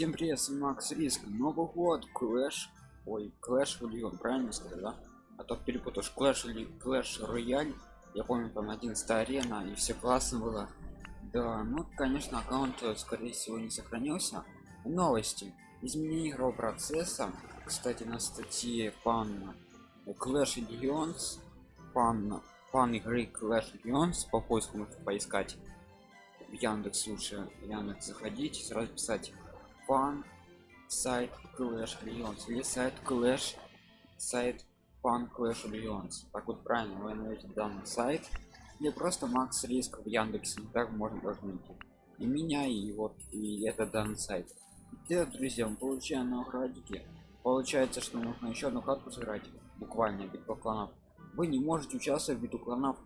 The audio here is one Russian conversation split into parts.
Всем привет, с вами Макс Риск. Новый год, Клэш. Ой, Клэш Лион, правильно сказать, да? А то перепутаешь Клэш или Клэш Рояль. Я помню, там 11 арена, и все классно было. Да, ну, конечно, аккаунт, э, скорее всего, не сохранился. Новости. Изменение игрового процесса. Кстати, на статье пан Clash Legends, пан, пан игры Clash Legends, по поиску можно поискать в Яндекс лучше Яндекс заходить сразу писать фан сайт Clash Legends или сайт Clash сайт фан Clash Legends так вот правильно вы найдете данный сайт или просто Макс Риск в Яндексе так можно даже найти. И меня и вот и это данный сайт. И, друзья мы получаем наградики получается что нужно еще одну карту сыграть буквально битва кланов вы не можете участвовать в битву кланов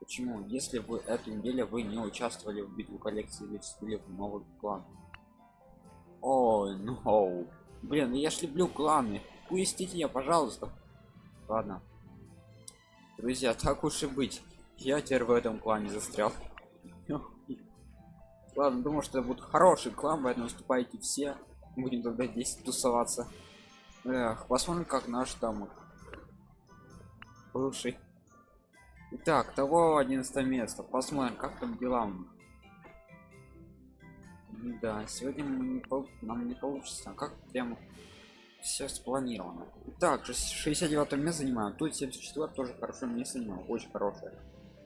почему? Если вы эту неделю вы не участвовали в битве коллекции или в новый клан ой ну блин я ж люблю кланы. Пустите я пожалуйста. Ладно. Друзья так уж и быть. Я теперь в этом клане застрял. Ладно думаю что это будет хороший клан поэтому выступайте все. Будем тогда здесь тусоваться. Эх, посмотрим как наш там бывший. Итак, того 11 место. Посмотрим, как там дела. Да, сегодня не пол... нам не получится. А как прямо все спланировано. Так, 69 место занимаем. Тут 74 тоже хорошо место занимаем. Очень хорошее.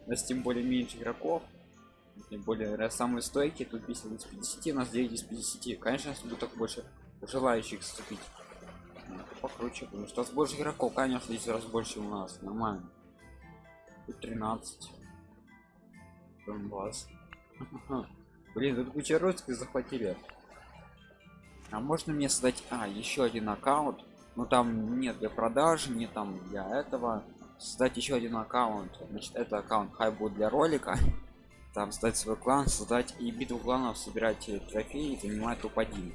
У тем более меньше игроков. Тем более самые стойкие. Тут 50 из 50, у нас 9 из 50. Конечно, если будет так больше желающих вступить. Покруче, потому что у нас больше игроков, конечно, здесь раз больше у нас. Нормально. Тут 13. Донбасс. Блин, тут куча русских захватили. А можно мне создать... А, еще один аккаунт. Но там нет для продажи, не там для этого. Создать еще один аккаунт. Значит, это аккаунт хай будет для ролика. Там создать свой клан, создать и битву кланов, собирать трофеи, занимать топ-1.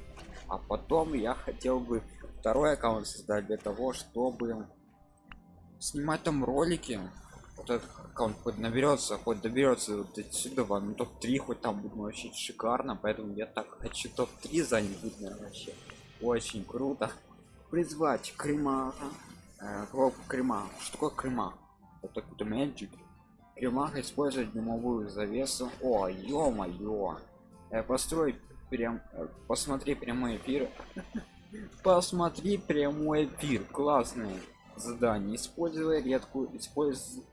А потом я хотел бы второй аккаунт создать для того, чтобы снимать там ролики вот этот аккаунт хоть наберется хоть доберется вот отсюда ну топ-3 хоть там будет вообще шикарно поэтому я так хочу топ-3 занять будет вообще. Очень круто. Призвать крема э, крема что такое крема это какой-то magic кремах использовать дымовую завесу. О ё-моё. Э, построй прям э, посмотри прямой эфир. Посмотри прямой эфир. Классный задание используя редкую используя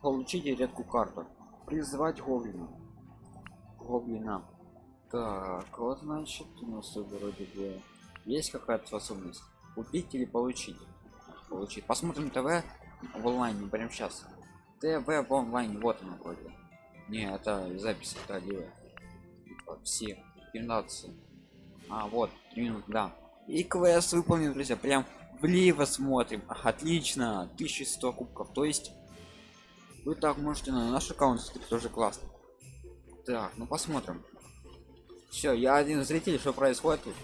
получите редкую карту. Призвать гоблина. Гоблина. Так вот значит у нас вроде бы есть какая-то способность. Купить или получить? Получить. Посмотрим тв в онлайне прямо сейчас. Тв в онлайне вот оно вроде. Не это запись это все 15 а вот 3 минуты да. И квест выполнен друзья прям влево смотрим. Отлично 1100 кубков. То есть вы так можете на наш аккаунт тоже классно. Так ну посмотрим. Все я один зритель что происходит тут?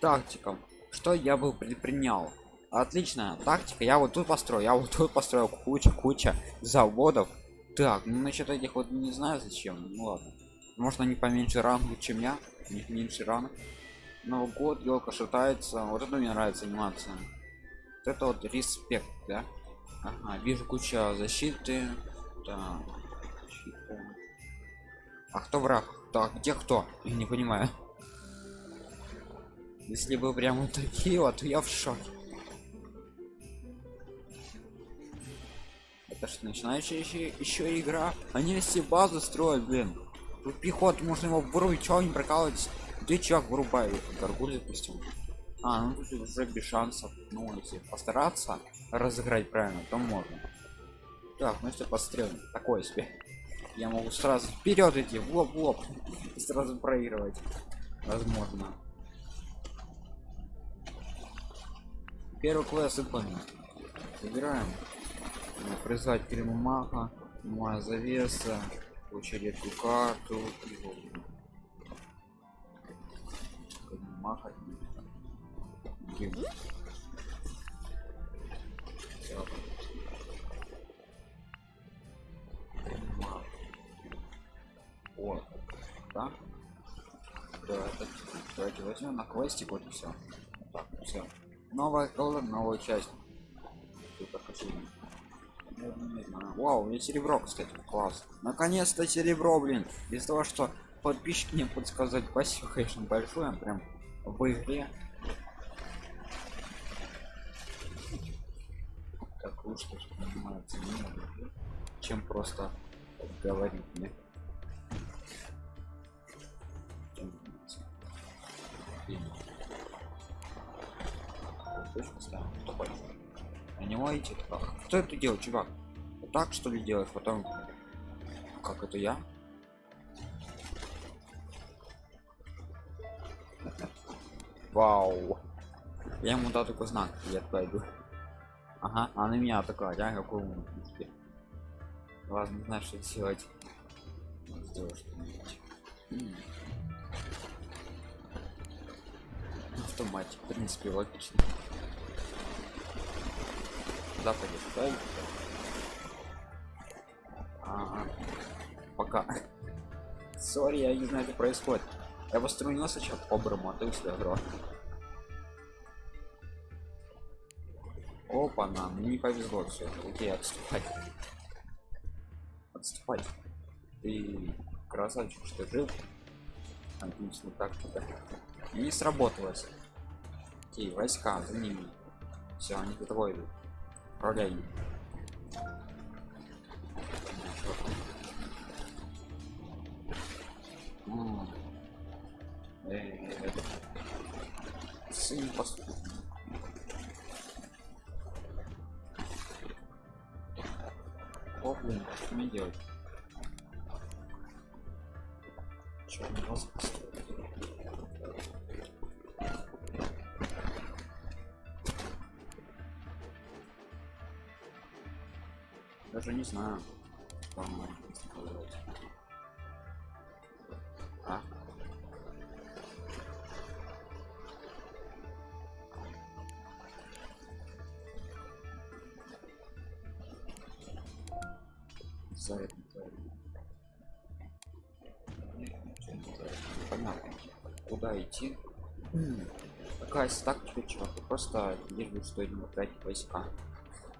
Тактикам что я был предпринял? Отличная тактика. Я вот тут построю я вот тут построил куча куча заводов. Так ну насчет этих вот не знаю зачем ну ладно. Может они поменьше рангу чем я? У них меньше ранг Новый год, елка шатается. Вот это мне нравится анимация. Вот это вот респект, да? Ага, вижу куча защиты. Так. А кто враг? Так, где кто? Я не понимаю. Если бы прямо такие вот, я в шоке. Это что, начинающая еще, еще игра? Они все базу строят, блин. Тут пехот, можно его вырубить, чего не прокалывать? Где чувак вырубает? Горгуль допустим. А, ну тут уже без шансов. Ну, если постараться разыграть правильно, то можно. Так, ну если подстрелим. Такое себе. Я могу сразу вперед идти, в лоб в лоб. И сразу проигрывать. Возможно. Первый класс выполнен. Собираем. Призвать Кремумаха. Моя завеса. Получить эту карту. И махать. Блин. О, да? да, это, давайте возьмем на квестик вот и все так все новая колор новая часть Вау, у меня серебро, кстати, класс. Наконец-то серебро, блин. Из того, что подписчики мне подсказать спасибо, конечно, большое, прям в игре. Так лучше понимается чем просто говорить. Точно ставим. Кто это делает, чувак? Вот так что ли делаешь? Потом. Как это я? Вау. Я ему дал такой знак, я пойду. Ага, а на меня такая, я какой умный. Ладно, знаю, что делать. Сделаю что-нибудь. Автоматик, в принципе, логично. Да? Ага. Пока. Сори, я не знаю, что происходит. Я восстановил сейчас по-доброму, а ты у себя играл. Опа, нам мне не повезло все. Окей, отступать. Отступать. Ты красавчик, что жил. Отлично, так. И не сработалось. Окей, войска за ними. Все, они за тобой идут. Управляй. Знаю. Что а? За это понятно куда идти такая тактика чувак просто лишь бы что не тратить войска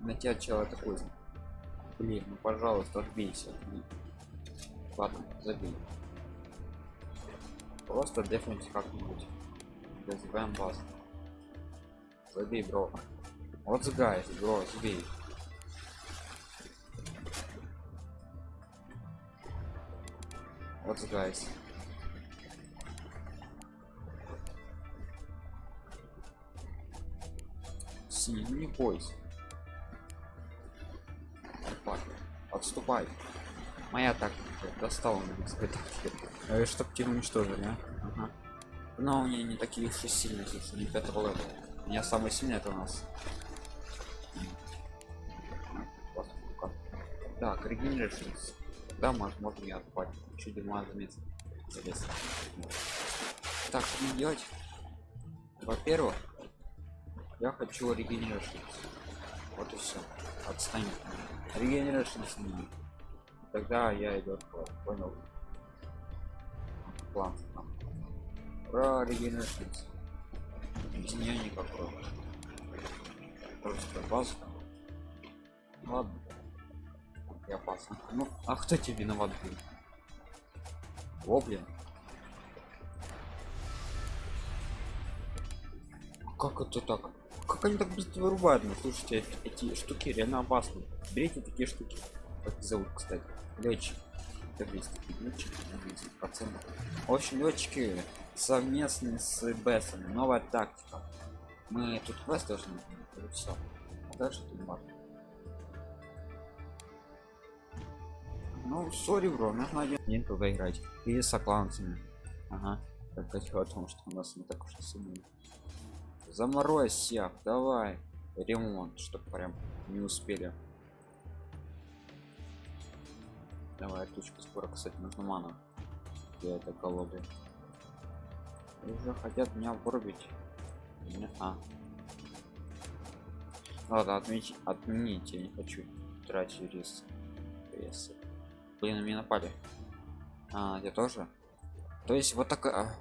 на тебя человек такой блин ну пожалуйста отбейся. Ладно забей. Просто дефнуть как-нибудь. Называем вас. Забей бро. Вот сгай бро забей. Вот guys синий не бойся отступай моя тактика достала меня испытатель чтоб тебя уничтожили а? ага. но у меня не такие уж и сильные если не пятого левела. У меня самый сильный это у нас. Так регенерироваться да может можно не отпать чуть дерьма заметил так что мне делать? Во-первых я хочу регенерироваться вот и все отстань регенерация с ними тогда я иду понял. План про регенерацию. Без нее никакой просто база ладно. И опасно. Ну а кто тебе виноват блин? О блин как это так как они так быстро вырубают ну слушайте эти штуки реально опасны. Берите такие штуки. Как зовут кстати? Летчик процентов в общем летчики совместно с бесом новая тактика. Мы тут квест должны все дальше тут важно ну сори бро нужно один день туда играть и с сокланцами ага. Только о том что у нас не так уж и сильно заморозь всех давай. Ремонт чтобы прям не успели. Давай точка скоро кстати нужно мана для этой колоды уже хотят меня вырубить. Меня а. Ладно отменить отменить я не хочу тратить рис прессы. Блин меня напали. А я тоже? То есть вот такая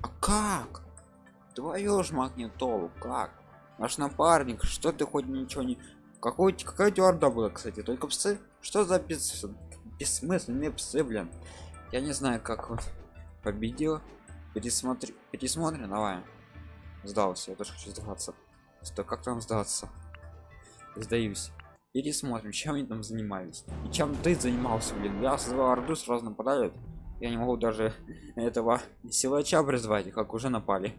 как твою ж магнитолу как? Наш напарник что ты хоть ничего не какой какая твердо была кстати? Только псы? Что за бес... бессмысленные псы блин? Я не знаю как он победил. Пересмотри пересмотрим давай. Сдался я тоже хочу сдаваться. Что как там сдаться? Сдаюсь. Пересмотрим чем они там занимались. И чем ты занимался блин? Я создавал орду сразу нападают я не могу даже этого силача призвать как уже напали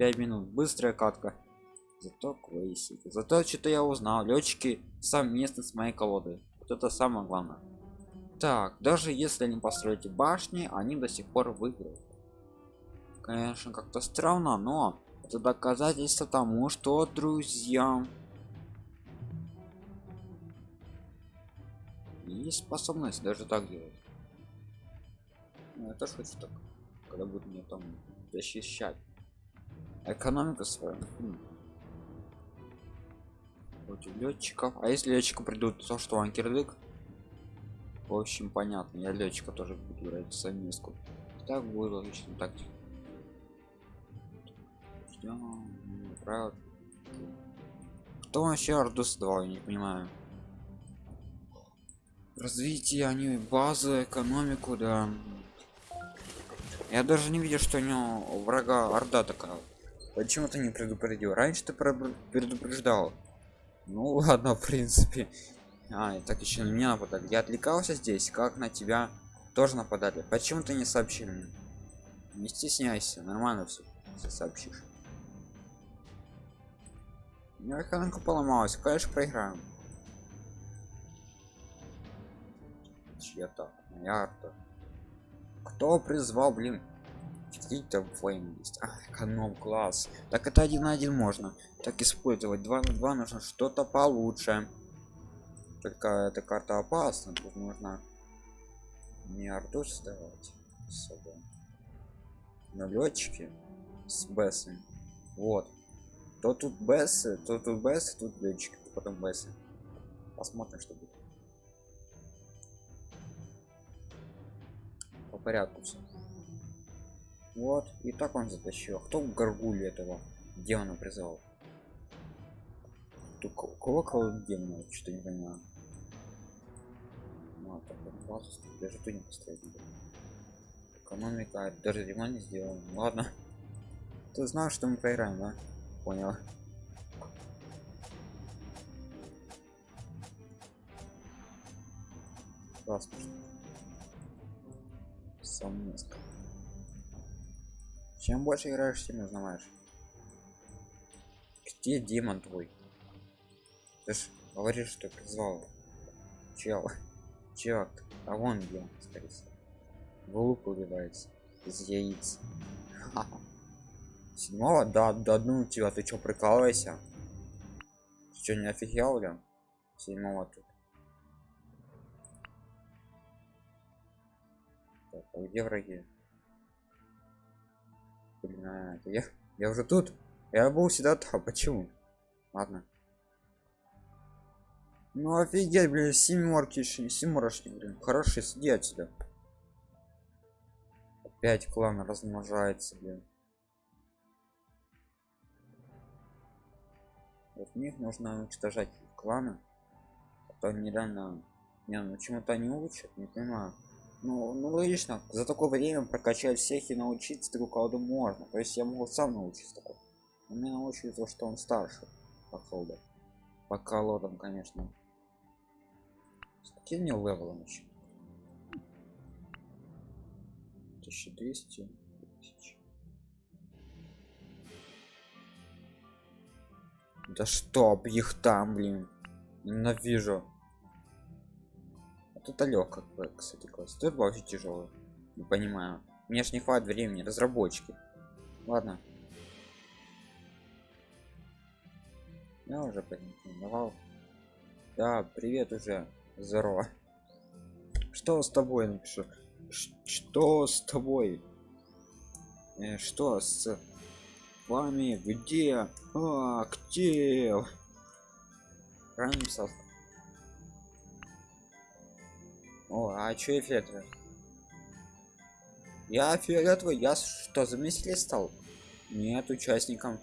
5 минут. Быстрая катка. Зато классик зато что-то я узнал. Летчики совместно с моей колодой. Вот это самое главное. Так даже если не построите башни они до сих пор выиграют. Конечно как-то странно но это доказательство тому что друзья есть способность даже так делать. Ну, я тоже хочу так когда будет мне там защищать экономика свою хм. против летчиков. А если летчика придут то что анкерлик в общем понятно. Я летчика тоже буду играть совместку. Так будет логично так кто вообще орду создавал я не понимаю. Развитие они базы экономику да. Я даже не видел что у него врага орда такая почему ты не предупредил? Раньше ты предупреждал. Ну ладно в принципе. А и так еще на меня нападали я отвлекался здесь как на тебя тоже нападали. Почему ты не сообщил мне? Не стесняйся нормально все, все сообщишь. Механика поломалась. Конечно проиграем чья-то моя арта. Кто призвал блин какие-то флейм есть? А, эконом класс. Так это один на один можно. Так использовать. 2 на 2 нужно что-то получше. Только эта карта опасна. Тут нужно не арту создавать особо но летчики с бессами вот. То тут бессы то тут бессы тут летчики потом бессы посмотрим что будет. По порядку все вот и так он затащил. А кто горгуль этого демона призвал? Кого кого демона что не понимаю. Ну, а так, базу, даже ты не построить экономика даже ремонт не сделал. Ладно. Ты знаешь что мы проиграем да? Понял. Классно. Совместно. Чем больше играешь, тем узнаешь. Где демон твой? Ты ж говоришь, что призвал. Чел. Чел. А вон где скорее всего. В лук убивается. Из яиц. Седьмого? Да, да одну у тебя. Ты чё, прикалывайся? Ты чё, не офигел, ли? Седьмого тут. Так, а где враги? Блин, а, я, я уже тут. Я был всегда там. Почему? Ладно. Ну офигеть, блин, семерки, семерочки, блин. Хорошие, сиди отсюда. Опять клан размножается, блин. Вот них нужно уничтожать кланы. А то нереально. Не, ну чему-то не учат, не понимаю ну, ну логично. За такое время прокачать всех и научиться друг колду можно. То есть я могу сам научиться такой но мне научили то что он старше по колду по колодам конечно. С каким мне левелом еще 1200 тысяч. да чтоб их там блин. Ненавижу это легко кстати класс. Тут вообще тяжелый не понимаю. Мне ж не хватит времени разработчики. Ладно. Я уже порекомендовал да привет уже здорово. Что с тобой напишу? Что с тобой? Э, что с вами? Где? А, актив ранним о, а чё эффекты? Я фиолетовый, я что, заместитель стал? Нет, участником.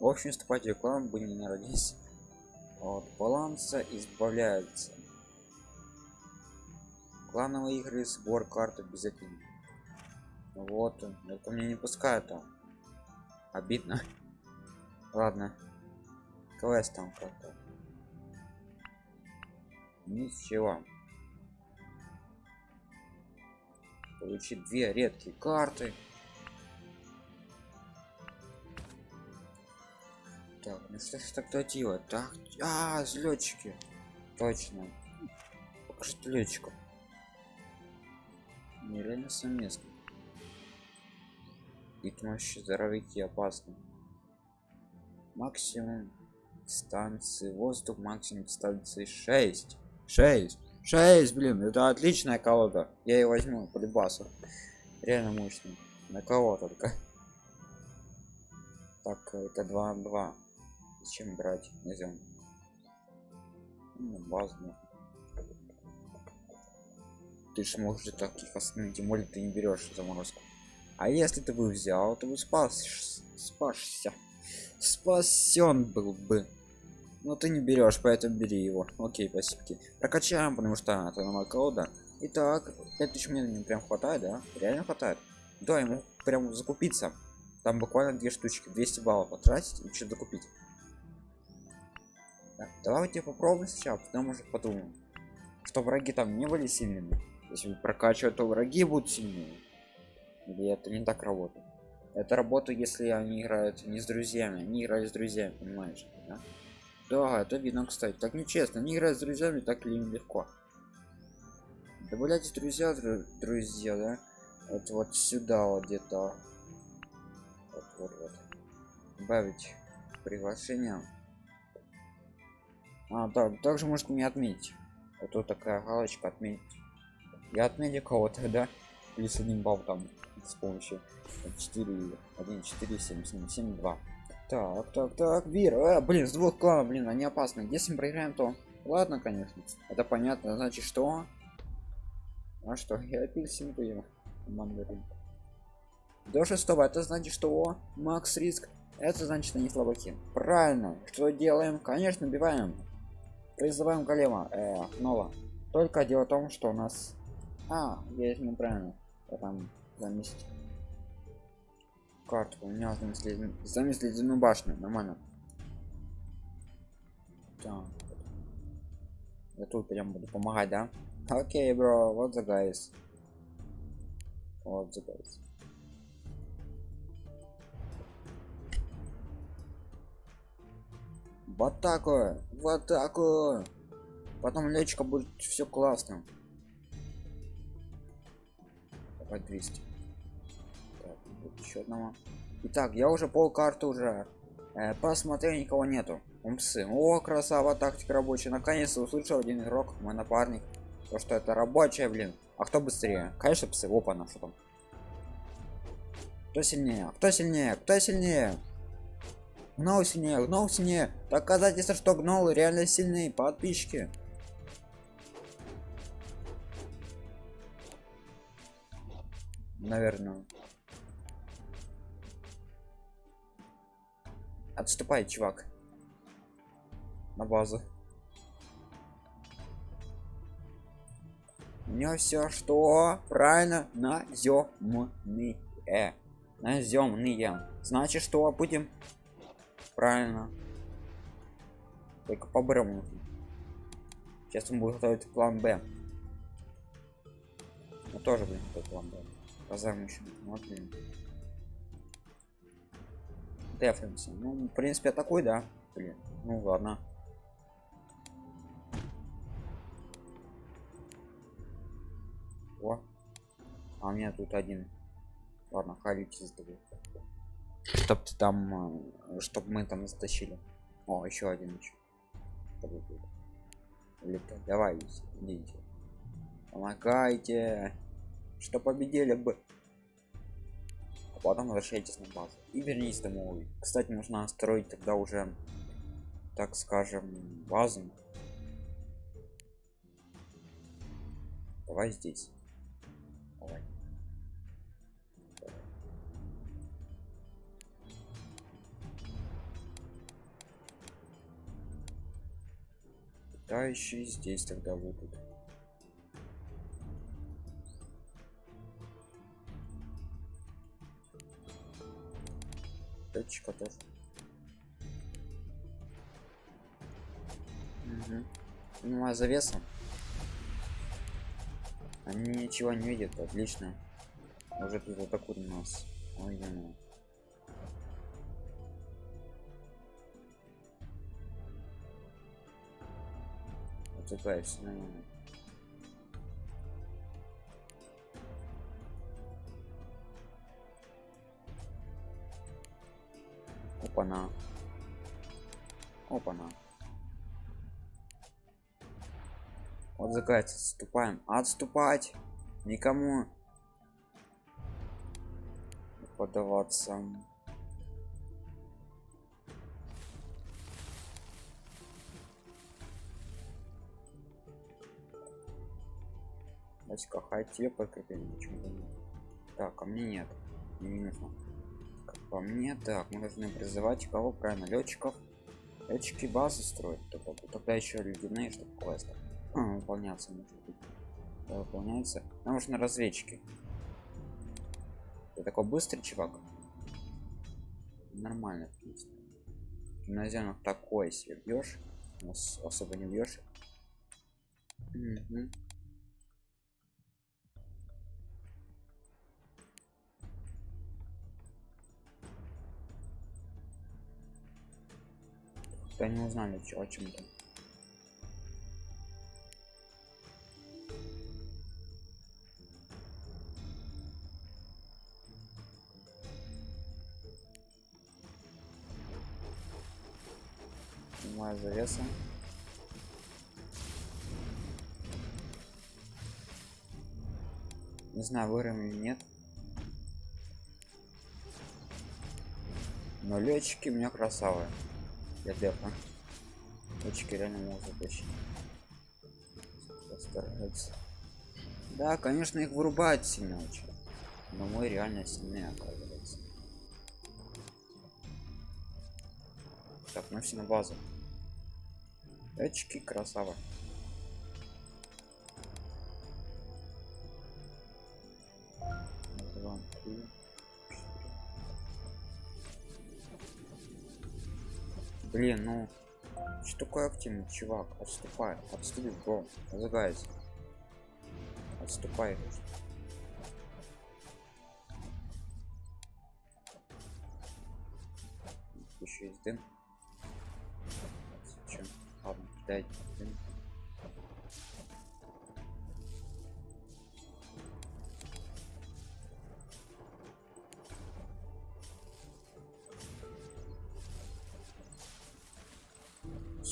В общем, вступать в рекламу будем не родись. От баланса избавляется. Клановые игры, сбор карты без этого. Вот, это мне не пускают там. Обидно. Ладно. Квест там как-то. Ничего. получить две редкие карты. Так ну что ж тогда делать так а взлетчики точно. Покажите летчиков. Нереально совместно. Их мощи здоровики опасны. Максимум станции воздух максимум станции 6 6 6 блин это отличная колода. Я ее возьму по любасу. Реально мощный на кого только. Так это 2 2 зачем брать? Нельзя. Ну, базу ты ж можешь таких остановить тем более ты не берешь заморозку. А если ты бы взял то бы спас спасся. Спасен был бы но ты не берешь поэтому бери его. Окей спасибо. Прокачаем потому что это новая колода. Итак 5000 мне прям хватает да? Реально хватает? Да ему прям закупиться. Там буквально две штучки 200 баллов потратить и что закупить так, давайте попробуем сначала потом уже подумаем. Что враги там не были сильными. Если прокачивать то враги будут сильнее. Или это не так работает? Это работа если они играют не с друзьями. Они играют с друзьями понимаешь да? Да, это видно, кстати. Так нечестно. Не играть с друзьями так ли легко. Добавляйте друзья, друзья, да? Вот вот сюда вот где-то. Вот, вот, вот. Добавить приглашение. А, да, также может мне отметить. Вот тут такая галочка отметить. Я отметил кого-то, да? Плюс один балл там с помощью 4, 1, 4, 7, 7, 7, 2. Так, так, так, Вир, а, блин, с двух кланов, блин, они опасны. Если мы проиграем, то ладно, конечно. Это понятно, значит что? А что, я апельсинку ем. Мандарин. До шестого, это значит что? Макс риск. Это значит они слабаки. Правильно. Что делаем? Конечно, убиваем. Призываем голема. Э, Нова. Только дело в том, что у нас... А, я неправильно. Я там заместить карту. У меня замесли замесли ледяную башню. Нормально. Так. я тут прям буду помогать да? Окей бро. What's up guys what's up guys в атаку в атаку потом лечка будет все классно. Давай 200 еще одного. Итак я уже пол карты уже э, посмотрел никого нету. Умсы о красава тактика рабочая. Наконец-то услышал один игрок мой напарник. То что это рабочая блин. А кто быстрее? Конечно псы. Опа на что там? Кто сильнее? Кто сильнее? Кто сильнее? Гнол сильнее гнол сильнее. Доказательство что гнол реально сильные. Подписчики. Наверное Отступай, чувак. На базу. У него все что? Правильно, наземные. Наземные. Значит, что будем? Правильно. Только по брому. Сейчас мы будем готовить план Б. Ну тоже, блин, план Б. Позовем еще. Вот, блин дефнемся ну в принципе такой да. Блин ну ладно. О. А у меня тут один. Ладно халите сдаю чтоб ты там э, чтоб мы там затащили. О еще один еще давай идите. Помогайте. Что победили бы а потом возвращайтесь на базу и вернись домой кстати нужно строить тогда уже так скажем базу давай здесь Давай. Питающие здесь тогда будут. Точка тоже. Угу. Ну а завесом они ничего не видят, отлично. Уже тут вот у нас. Ой, ну. Вот такая все нормально. Опа-на. Опа-на. Вот зайца отступаем. Отступать! Никому подаваться. Васька, хай тебе подкрепление, почему бы нет? Так, а мне нет. Не нужно. По мне, так, мы должны призывать кого правильно? Летчиков. Летчики базы строят, только тогда еще ледяные, чтобы квесты а, выполняться может быть выполняется нам нужно разведчики ты такой быстрый чувак нормально в принципе такой себе бьешь особо не бьешь угу. Да не узнали о чем-то снимаю завеса. Не знаю вырым или нет. Но летчики у меня красавы для дефа летчики реально могут затащить да конечно их вырубать сильно очень. Но мы реально сильные оказывается. Так мы все на базу. Очки красава блин ну что такое активный чувак? Отступай отступи бро загайся отступай. Еще есть дым. Ладно, кидай.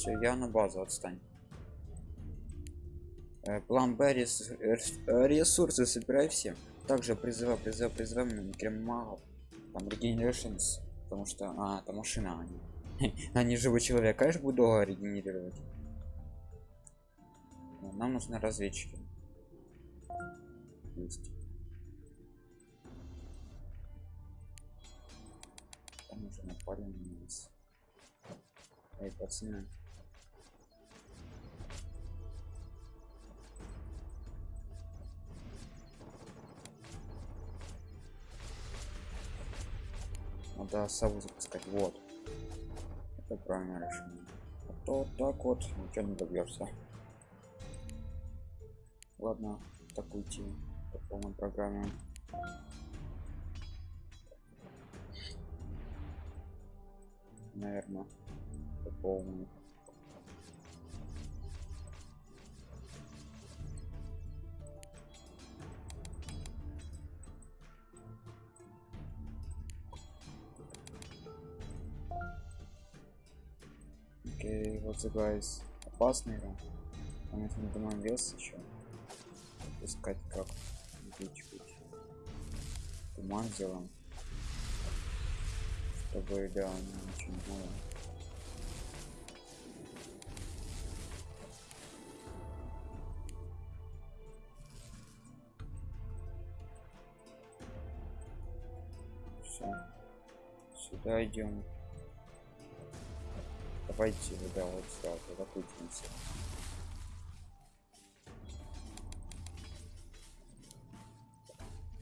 Все, я на базу отстань. Э, план Б рес, ресурсы собирай все. Также призывай, призывай на магов. Там Regenerations. Потому что. А, это машина они. они живой человек конечно буду долго регенерировать нам нужны разведчики есть там уже напали эй пацаны надо сову запускать. Вот. Это правильное решение. А то так вот ничего не добьешься ладно так уйти по полной программе. Наверное по полной если вот сыграюсь опасный игра, а если не домой вес еще, искать как. Чуть-чуть туман сделаем, чтобы да, ничего не было. Все, сюда идем. Давайте, да, вот сюда, закрутимся.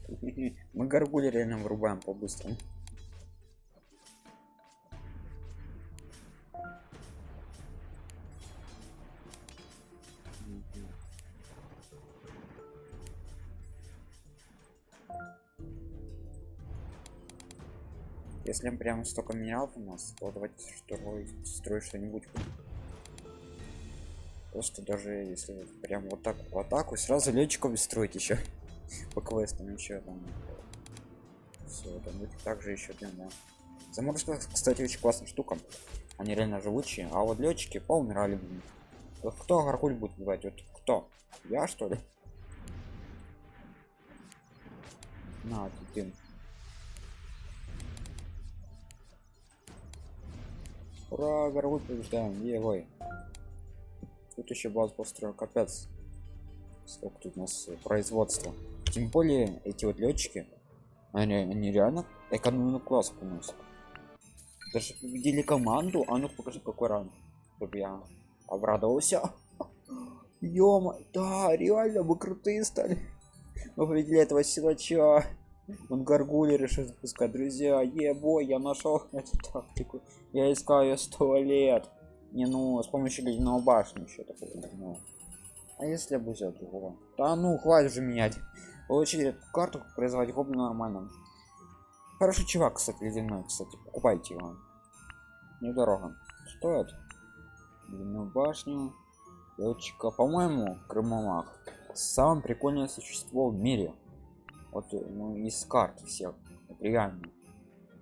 Мы горгули реально вырубаем по-быстрому. Если прям столько минералов у нас, то давайте строить, строить что-нибудь. Просто даже если прям вот так в атаку, сразу летчиков строить еще по квестам еще там. Все это будет также еще блин, да. заморозка кстати очень классная штука. Они реально живучие. А вот летчики поумирали блин. вот кто гаркуль будет убивать? Вот кто? Я что ли? На ты ура гаркуль побеждаем егой тут еще базу построил капец. Сколько тут у нас производства. Тем более эти вот летчики они, они реально экономную класс приносят. Даже победили команду а ну покажи какой ранг. Чтобы я обрадовался. Ёма, да, реально мы крутые стали. Мы победили этого силача. Он гаргули решил запускать. Друзья, ебой, я нашел эту тактику. Я искал ее сто лет. Не, ну, с помощью ледяного башни еще такого. Ну. А если бы взял другого? Да ну, хватит уже менять. Получили карту, производить гоблин нормально. Хороший чувак, кстати, ледяной, кстати. Покупайте его. Недорого. Стоит. Ледяную башню. Летчика, по-моему, Крымомах. Самое прикольное существо в мире. Вот, ну, из карт всех. Это реально.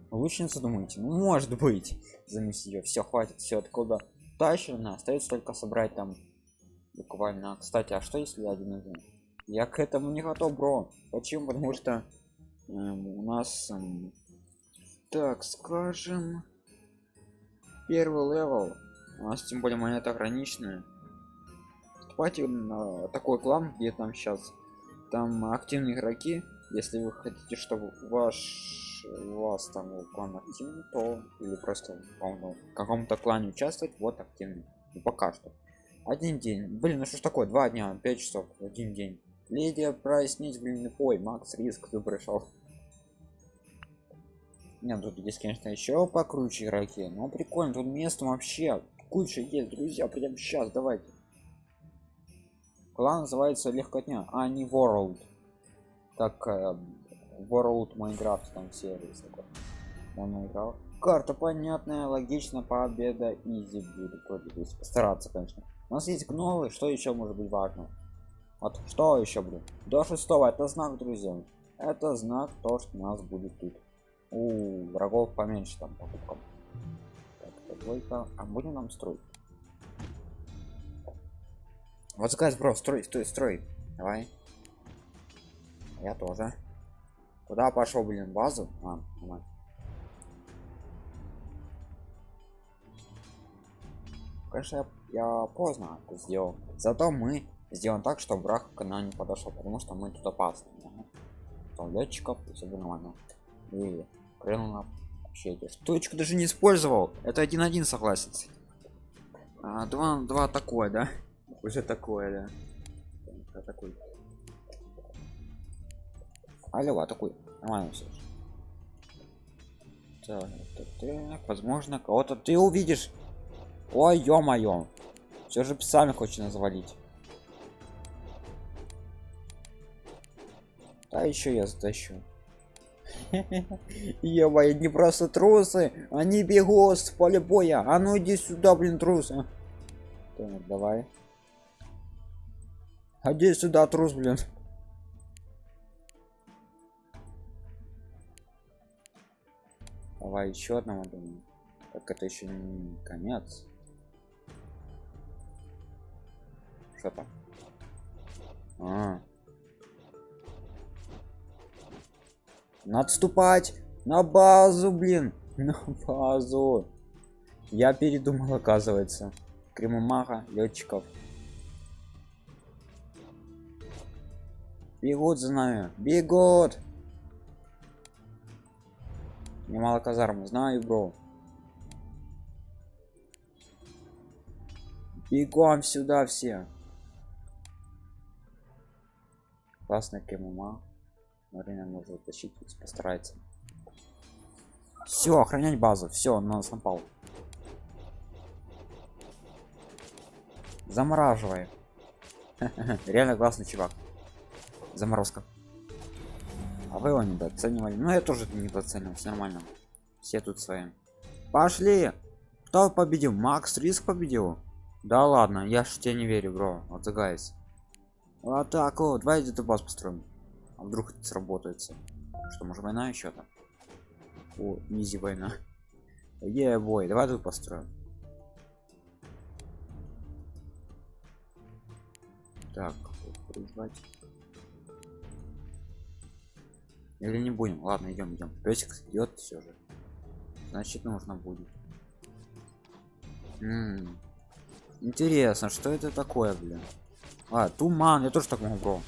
Лучше не задумайте. Ну, может быть. Замести ее. Все, хватит. Все, откуда тащено. Остается только собрать там буквально. Кстати, а что если один них? я к этому не готов бро почему потому что эм, у нас эм, так скажем первый левел у нас тем более монета ограниченная вступайте на такой клан где там сейчас там активные игроки если вы хотите чтобы ваш вас там клан активный то или просто в каком-то клане участвовать вот активный ну, пока что один день блин ну что ж такое два дня пять часов один день Лидия прояснить, блин, ой, Макс Риск, ты пришел. Нет, тут есть, конечно, еще покруче игроки. Но прикольно, тут место вообще куча есть, друзья, прямо сейчас, давайте. Клан называется Легкотня, а не World. Так, э, World Minecraft там сервис такой. Он играл. Карта понятная, логично, победа, изи будет. Постараться, конечно. У нас есть гнолы, что еще может быть важно? Вот что еще, блин? До шестого. Это знак, друзья. Это знак то, что нас будет тут. У врагов поменьше там покупкам. Так, двойка. А будем нам строить? Вот сказать, бро, строй, строй, строй. Давай. Я тоже. Куда пошел, блин, базу? А, нормально. Конечно, я, я поздно это сделал. Зато мы сделан так что враг к нам не подошел потому что мы тут опасны там летчиков все нормально и крыло вообще эти точку даже не использовал это один один согласен а, два два такое да уже такое да такой алло а такой нормально все так, возможно кого-то ты увидишь ой ё-моё все же сами хочет назвалить а еще я затащу Ё-моё, не просто трусы, они бегут с поля боя. А ну иди сюда, блин, трусы. Так, давай. Иди сюда, трус, блин. Давай еще одного думаю. Так это еще не конец. Что там? А. Надо на базу, блин. На базу. Я передумал, оказывается. Кремомага, летчиков. Бегут за нами. Бегут. Немало казармы, знаю, бро. Бегом сюда все. Классная КММА. Марина может тащить, постарается. Все, охранять базу. Все, он нас напал. Замораживай. Реально классный чувак. Заморозка. А вы его недооценивали. Ну я тоже недооценил, все нормально. Все тут свои. Пошли! Кто победил? Макс Риск победил? Да ладно, я ж тебе не верю, бро. Вот так вот, давай эту баз построим. А вдруг это сработается? Что, может война еще там? О, низи война. Е, бой, давай тут построим. Так, призвать. Или не будем? Ладно, идем, идем. Песик идет все же. Значит, нужно будет. М -м -м. Интересно, что это такое, блин? А, туман, я тоже так могу, бро.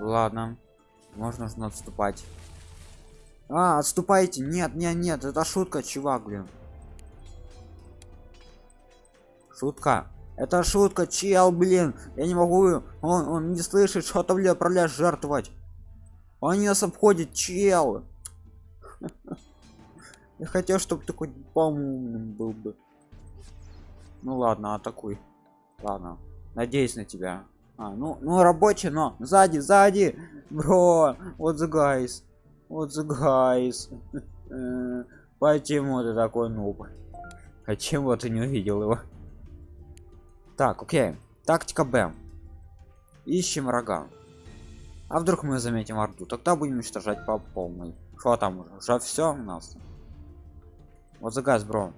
Ладно. Можно нужно отступать. А, отступайте. Нет, нет, нет, это шутка, чувак, блин. Шутка. Это шутка, чел, блин. Я не могу. Он, он не слышит, что там отправляешь жертвовать. Они нас обходят, чел. Я хотел, чтобы такой по-умным был бы. Ну ладно, атакуй. Ладно. Надеюсь на тебя. А, ну, ну рабочий, но сзади, сзади, бро, вот the guys, вот the guys. Почему ты такой нуб? Почему ты не увидел его? Так, окей. Тактика Б. Ищем врага. А вдруг мы заметим орду? Тогда будем уничтожать по полной. Что там уже? Уже все у нас. Вот за газ, бро.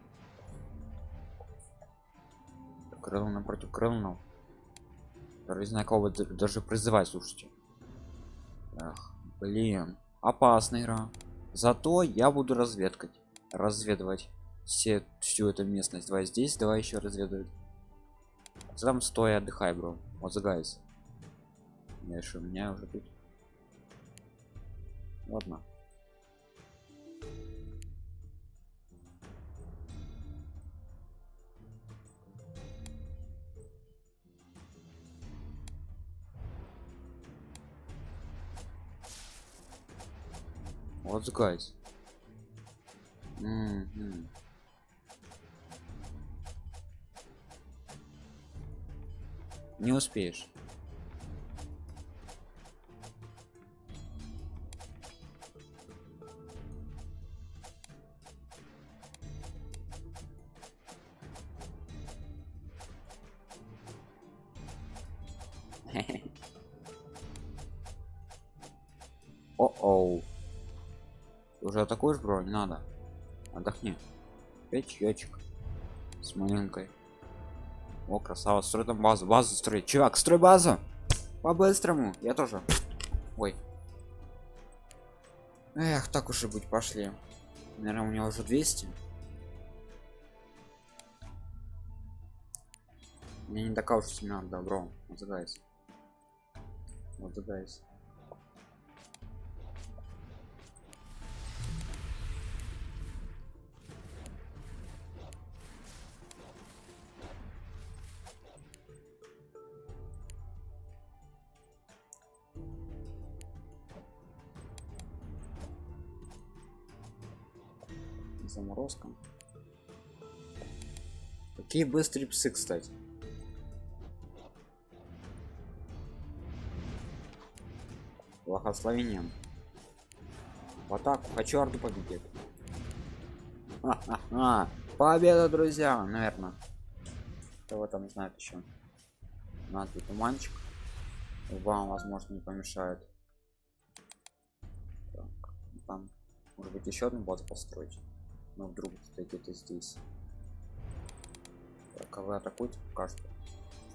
Крыло напротив крылного. Не знаю, кого даже призывать, слушайте. Эх, блин. Опасная игра. Зато я буду разведкать. Разведывать все, всю эту местность. Давай здесь, давай еще разведывать. Там стой, отдыхай, бро. Вот за гайз. Дальше у меня уже тут. Ладно. What's guys? Mm -hmm. Не успеешь. О-оу. Уже атакуешь, бро? Не надо. Отдохни. Пять чаечек с маленькой. О, красава, строй там базу, базу строй. Чувак, строй базу. По-быстрому. Я тоже. Ой. Эх, так уж и быть, пошли. Наверное, у него уже 200. Мне не такая уж сильно добро. Вот загайся. Вот загайся. Какие быстрые псы кстати. Благословением. В атаку. Хочу орду победить. Победа друзья наверное кто там знает еще надо туманчик. Вам возможно не помешает. Так, там может быть еще одну базу построить? Но вдруг где-то здесь так, а вы атакуете пока что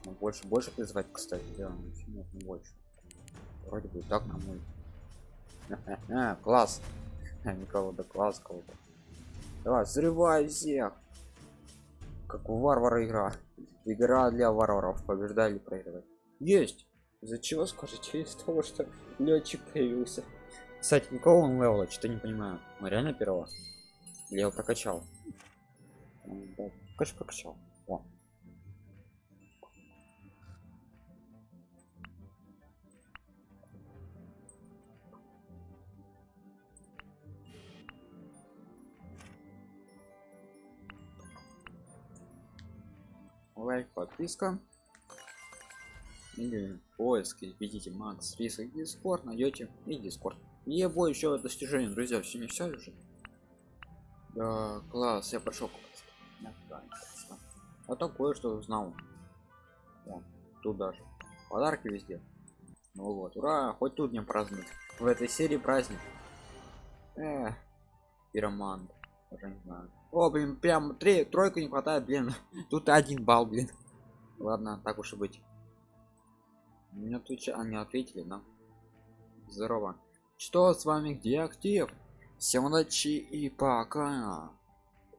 но больше больше призывать кстати да нет не больше. Вроде бы так на мой. Класс. Никого да класс кого-то. Давай взрывай всех. Как у варвара игра. Игра для варваров. Побеждали проигрывать есть! Из-за чего скажите? Из того что летчик появился. Кстати никого он левела что не понимаю. Мы реально первого? Я его прокачал. Конечно прокачал лайк подписка. Или поиски введите макс риск дискорд найдете и дискорд и бой еще достижение друзья все не все уже. Да класс я прошел а такое что узнал. Вон, тут даже подарки везде. Ну вот ура хоть тут не празднуют. В этой серии праздник. Эх, пироман уже не знаю о блин прям три тройку не хватает блин. Тут один балл блин. Ладно так уж и быть. Мне отвечали они ответили да? Здорово. Что с вами где актив? Всем удачи и пока.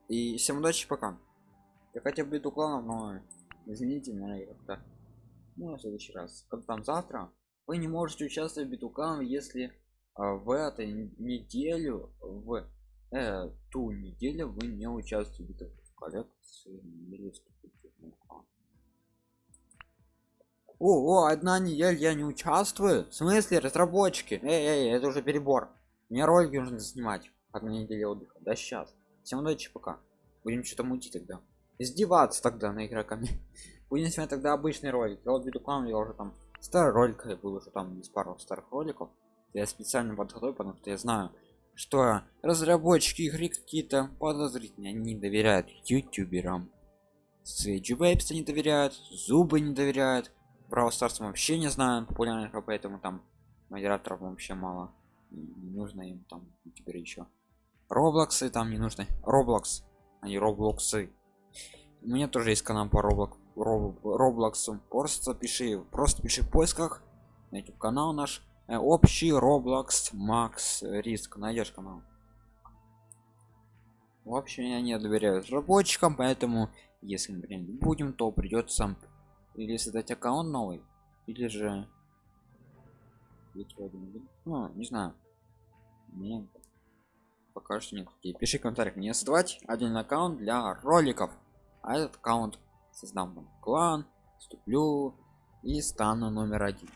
И всем удачи пока. Я хотя бы иду кланов но извините меня как-то ну в следующий раз. Как там завтра? Вы не можете участвовать в биту кланов если а, в этой неделю в эту неделю вы не участвуете в коллекции или о, о одна неделя я не участвую. В смысле разработчики? Эй, эй это уже перебор. Мне ролики нужно снимать одна неделя отдыха да сейчас. Всем удачи пока. Будем что-то мутить тогда. Издеваться тогда на игроками. Будем снимать тогда обычный ролик я вот виду я уже там старый ролик я был уже там из пару старых роликов. Я специально подготовил потому что я знаю что разработчики игры какие-то подозрительные они не доверяют ютуберам. Сведжи Вейпс не доверяют зубы не доверяют Brawl Stars вообще не знаю популярных поэтому там модераторов вообще мало. Не нужно им там теперь еще роблоксы там не нужно роблокс они роблоксы. У меня тоже есть канал по роблок роблоксу. Просто пиши просто пиши в поисках на youtube канал наш общий роблокс макс риск найдешь канал? В общем я не доверяю разработчикам поэтому если мы будем то придется или создать аккаунт новый или же ну, не знаю. Мне пока что нет. И пиши в комментариях мне. Создавать один аккаунт для роликов. А этот аккаунт создам клан вступлю и стану номер один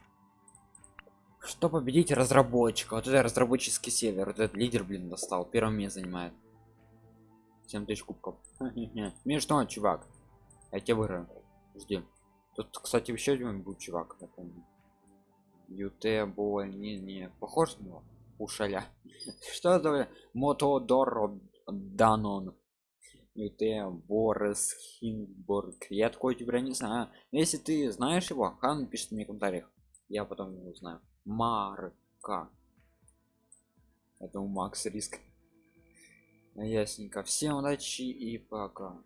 что победить разработчика вот это разработческий сервер вот этот лидер блин достал первым место занимает 7 тысяч кубков смешно чувак я тебе выиграю жди Тут, кстати, еще один был чувак, я помню. ют бой, не, не, похож на него? Ушаля. Что это? Мотодор Данон. ют Борис Хинборг. Я такой тебя не знаю. Если ты знаешь его, хан пишет мне в комментариях. Я потом его знаю. Марка. Это у Макс риск. Ясненько. Всем удачи и пока.